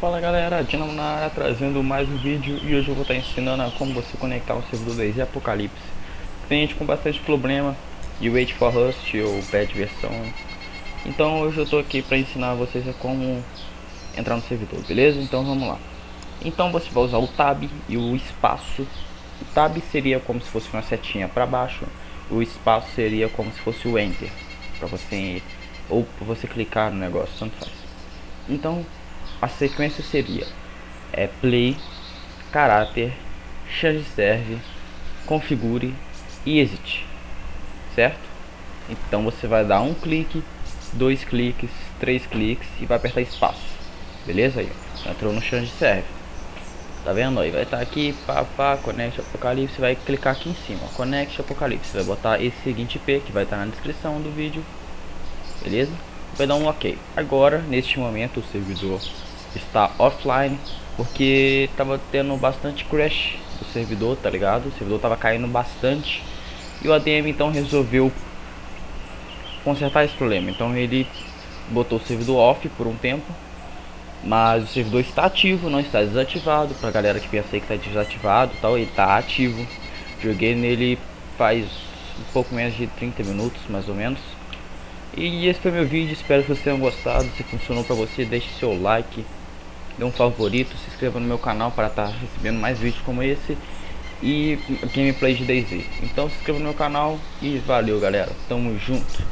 Fala galera, Dinamo na área trazendo mais um vídeo e hoje eu vou estar ensinando a como você conectar um servidor DayZ Apocalipse. Tem gente com bastante problema de Wait for Rust ou bad versão. Então hoje eu estou aqui para ensinar vocês a como entrar no servidor, beleza? Então vamos lá. Então você vai usar o Tab e o espaço. O Tab seria como se fosse uma setinha para baixo, o espaço seria como se fosse o Enter, para você ou você clicar no negócio, tanto faz. Então a sequência seria é play, caráter, change serve, configure e exit, certo? Então você vai dar um clique, dois cliques, três cliques e vai apertar espaço, beleza? Aí, entrou no change serve, tá vendo? Aí vai estar tá aqui, pá, pá, connect apocalipse, vai clicar aqui em cima, connect apocalipse, vai botar esse seguinte IP que vai estar tá na descrição do vídeo, beleza? Vai dar um ok. Agora, neste momento, o servidor está offline porque tava tendo bastante crash do servidor, tá ligado? O servidor tava caindo bastante e o ADM então resolveu consertar esse problema. Então ele botou o servidor off por um tempo, mas o servidor está ativo, não está desativado. Pra galera que pensa que está desativado, tal, ele está ativo. Joguei nele faz um pouco menos de 30 minutos, mais ou menos. E esse foi meu vídeo, espero que vocês tenham gostado. Se funcionou para você, deixe seu like dê um favorito, se inscreva no meu canal para estar tá recebendo mais vídeos como esse e gameplay de DayZ. Então se inscreva no meu canal e valeu galera, tamo junto.